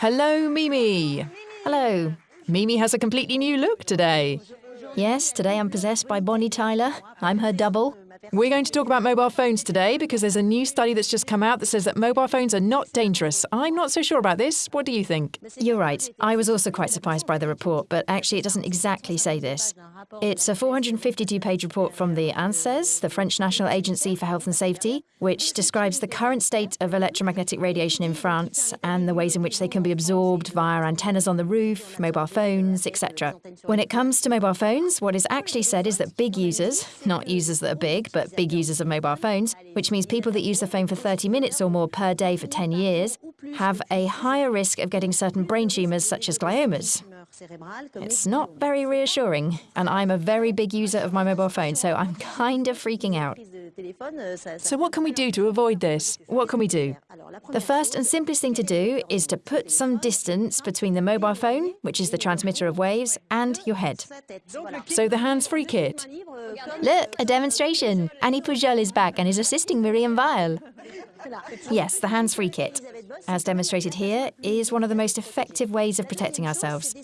Hello, Mimi. Hello. Mimi has a completely new look today. Yes, today I'm possessed by Bonnie Tyler. I'm her double. We're going to talk about mobile phones today because there's a new study that's just come out that says that mobile phones are not dangerous. I'm not so sure about this. What do you think? You're right. I was also quite surprised by the report, but actually it doesn't exactly say this. It's a 452 page report from the ANSES, the French National Agency for Health and Safety, which describes the current state of electromagnetic radiation in France and the ways in which they can be absorbed via antennas on the roof, mobile phones, etc. When it comes to mobile phones, what is actually said is that big users, not users that are big, but big users of mobile phones, which means people that use the phone for 30 minutes or more per day for 10 years, have a higher risk of getting certain brain tumours such as gliomas. It's not very reassuring, and I'm a very big user of my mobile phone, so I'm kind of freaking out. So, what can we do to avoid this? What can we do? The first and simplest thing to do is to put some distance between the mobile phone, which is the transmitter of waves, and your head. So, the hands free kit. Look, a demonstration. Annie Pujol is back and is assisting Miriam Weil. Yes, the hands free kit, as demonstrated here, is one of the most effective ways of protecting ourselves.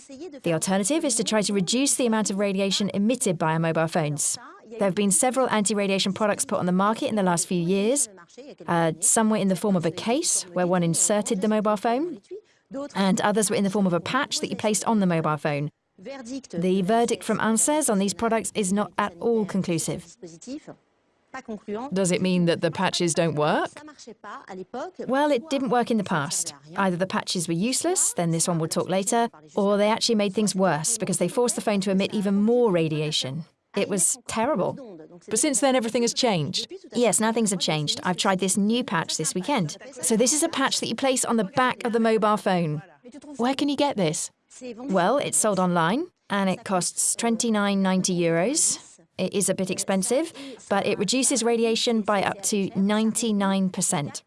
The alternative is to try to reduce the amount of radiation emitted by our mobile phones. There have been several anti radiation products put on the market in the last few years. Uh, some were in the form of a case where one inserted the mobile phone, and others were in the form of a patch that you placed on the mobile phone. The verdict from ANSES on these products is not at all conclusive. Does it mean that the patches don't work? Well, it didn't work in the past. Either the patches were useless, then this one we'll talk later, or they actually made things worse because they forced the phone to emit even more radiation. It was terrible. But since then, everything has changed. Yes, now things have changed. I've tried this new patch this weekend. So, this is a patch that you place on the back of the mobile phone. Where can you get this? Well, it's sold online and it costs 29.90 euros. It is a bit expensive, but it reduces radiation by up to 99%.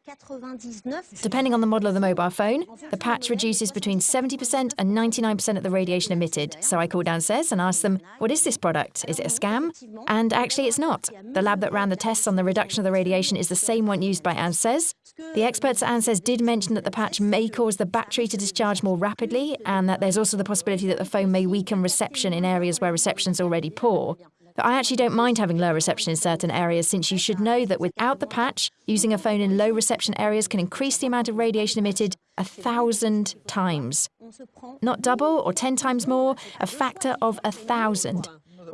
Depending on the model of the mobile phone, the patch reduces between 70% and 99% of the radiation emitted. So I called ANSES and asked them, what is this product? Is it a scam? And actually, it's not. The lab that ran the tests on the reduction of the radiation is the same one used by ANSES. The experts at ANSES did mention that the patch may cause the battery to discharge more rapidly, and that there's also the possibility that the phone may weaken reception in areas where reception is already poor. But I actually don't mind having low reception in certain areas since you should know that without the patch, using a phone in low reception areas can increase the amount of radiation emitted a thousand times. Not double or ten times more, a factor of a thousand.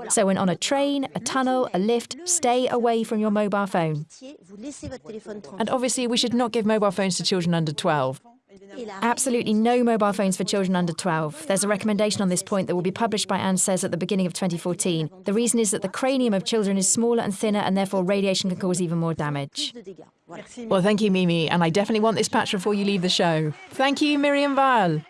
So when on a train, a tunnel, a lift, stay away from your mobile phone. And obviously, we should not give mobile phones to children under 12. Absolutely no mobile phones for children under 12. There's a recommendation on this point that will be published by ANSES at the beginning of 2014. The reason is that the cranium of children is smaller and thinner, and therefore radiation can cause even more damage. Well, thank you, Mimi, and I definitely want this patch before you leave the show. Thank you, Miriam Weil.